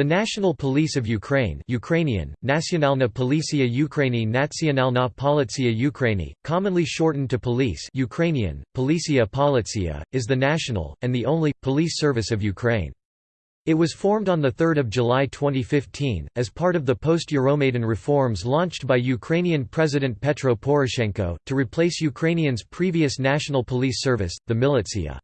The National Police of Ukraine Ukrainian, Nacionalna Policja Ukrainy Nacionalna Policja Ukrainy, commonly shortened to police Ukrainian, Policja Policja, is the national, and the only, police service of Ukraine. It was formed on 3 July 2015, as part of the post-Euromaidan reforms launched by Ukrainian President Petro Poroshenko, to replace Ukrainians' previous national police service, the militia.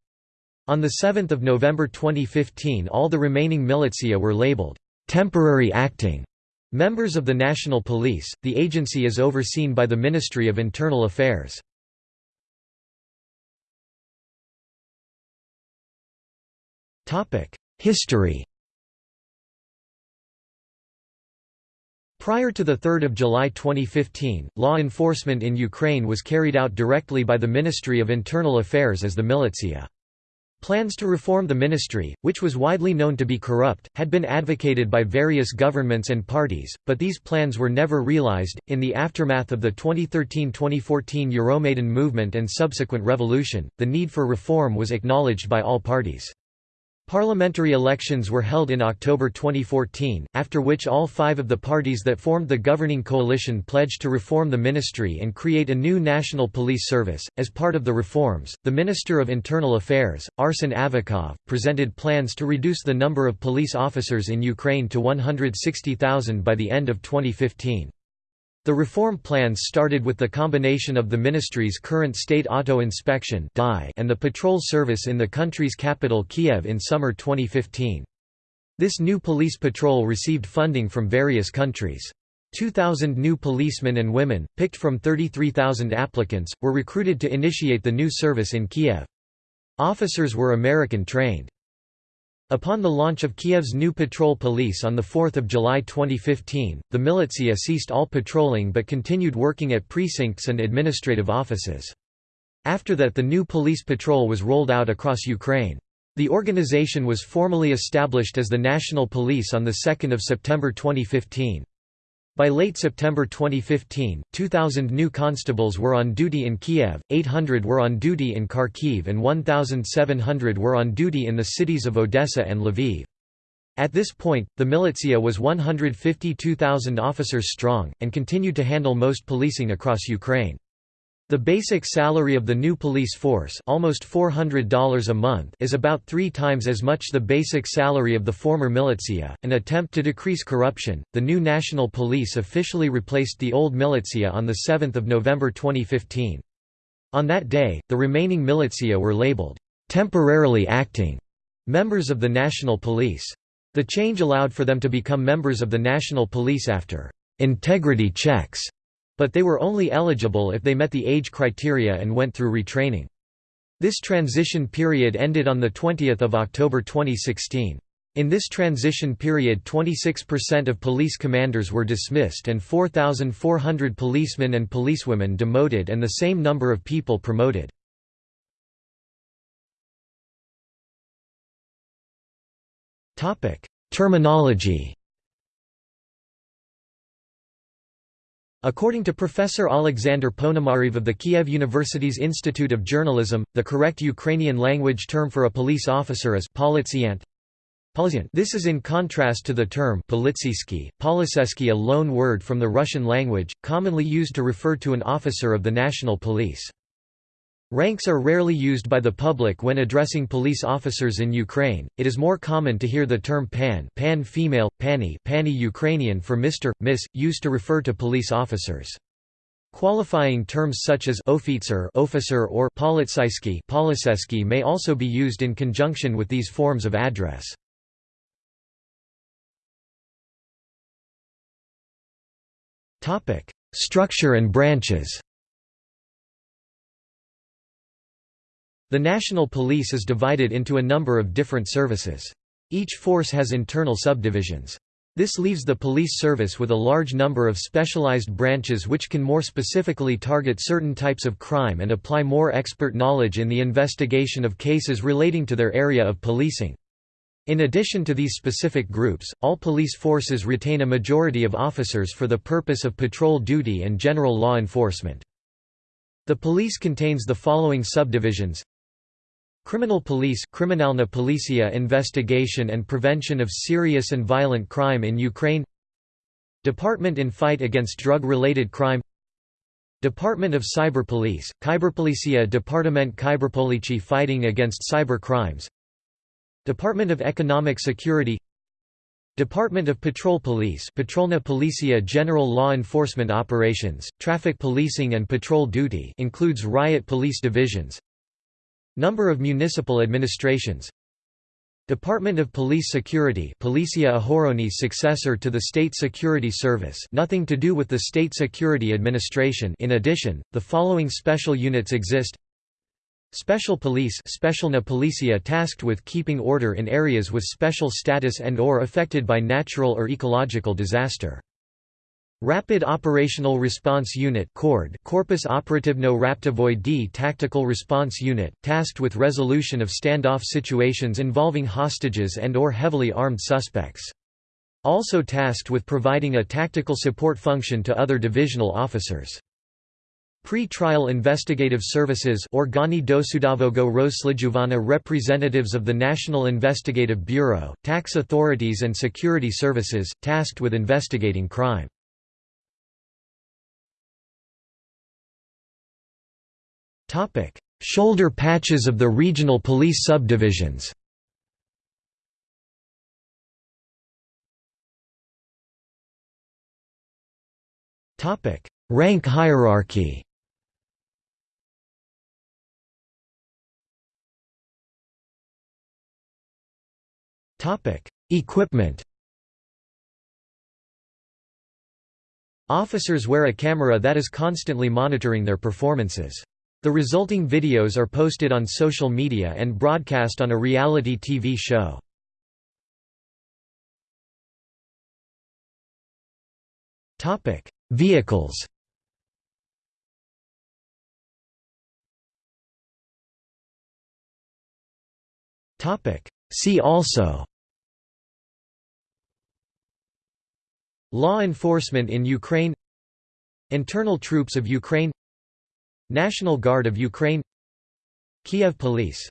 On 7 November 2015 all the remaining militia were labeled, "...temporary acting." Members of the National Police, the agency is overseen by the Ministry of Internal Affairs. History Prior to 3 July 2015, law enforcement in Ukraine was carried out directly by the Ministry of Internal Affairs as the militia. Plans to reform the ministry, which was widely known to be corrupt, had been advocated by various governments and parties, but these plans were never realized. In the aftermath of the 2013 2014 Euromaidan movement and subsequent revolution, the need for reform was acknowledged by all parties. Parliamentary elections were held in October 2014, after which all five of the parties that formed the governing coalition pledged to reform the ministry and create a new national police service. As part of the reforms, the Minister of Internal Affairs, Arsen Avakov, presented plans to reduce the number of police officers in Ukraine to 160,000 by the end of 2015. The reform plans started with the combination of the ministry's current state auto inspection and the patrol service in the country's capital Kiev in summer 2015. This new police patrol received funding from various countries. 2,000 new policemen and women, picked from 33,000 applicants, were recruited to initiate the new service in Kiev. Officers were American-trained. Upon the launch of Kiev's new patrol police on 4 July 2015, the militia ceased all patrolling but continued working at precincts and administrative offices. After that the new police patrol was rolled out across Ukraine. The organization was formally established as the National Police on 2 September 2015. By late September 2015, 2,000 new constables were on duty in Kiev, 800 were on duty in Kharkiv and 1,700 were on duty in the cities of Odessa and Lviv. At this point, the militia was 152,000 officers strong, and continued to handle most policing across Ukraine. The basic salary of the new police force almost $400 a month is about three times as much the basic salary of the former militia. An attempt to decrease corruption, the new national police officially replaced the old militia on 7 November 2015. On that day, the remaining militia were labeled, "...temporarily acting", members of the national police. The change allowed for them to become members of the national police after "...integrity checks", but they were only eligible if they met the age criteria and went through retraining. This transition period ended on 20 October 2016. In this transition period 26% of police commanders were dismissed and 4,400 policemen and policewomen demoted and the same number of people promoted. Terminology According to Professor Alexander Ponomarev of the Kiev University's Institute of Journalism, the correct Ukrainian language term for a police officer is politsiant. This is in contrast to the term politsisky, poliseski a loan word from the Russian language, commonly used to refer to an officer of the national police. Ranks are rarely used by the public when addressing police officers in Ukraine. It is more common to hear the term pan, pan female, pani, pani Ukrainian for Mr, Miss, used to refer to police officers. Qualifying terms such as officer, officer or politsysky may also be used in conjunction with these forms of address. Topic: Structure and branches. The National Police is divided into a number of different services. Each force has internal subdivisions. This leaves the police service with a large number of specialized branches which can more specifically target certain types of crime and apply more expert knowledge in the investigation of cases relating to their area of policing. In addition to these specific groups, all police forces retain a majority of officers for the purpose of patrol duty and general law enforcement. The police contains the following subdivisions Criminal Police Kriminalna Policja investigation and prevention of serious and violent crime in Ukraine Department in fight against drug-related crime Department of Cyber Police, Kyberpolicia Departament Kyberpolici fighting against cyber crimes Department of Economic Security Department of Patrol Police Patrolna Policia General Law Enforcement Operations, Traffic Policing and Patrol Duty includes riot police divisions Number of municipal administrations. Department of Police Security Policia Ahoroni successor to the State Security Service nothing to do with the State Security Administration. In addition, the following special units exist. Special Police Specialna Policia tasked with keeping order in areas with special status and or affected by natural or ecological disaster. Rapid Operational Response Unit Corpus Operativno Raptivoi D Tactical Response Unit, tasked with resolution of standoff situations involving hostages and or heavily armed suspects. Also tasked with providing a tactical support function to other divisional officers. Pre-trial investigative services Organi dosudavogo rozslijuvana representatives of the National Investigative Bureau, tax authorities and security services, tasked with investigating crime. Shoulder patches of the regional police subdivisions. Topic: Rank hierarchy. Topic: Equipment. Officers wear a camera that is constantly monitoring their performances. The resulting videos are posted on social media and broadcast on a reality TV show. Topic: Vehicles. Topic: See also. Law enforcement in Ukraine. Internal troops of Ukraine National Guard of Ukraine Kiev Police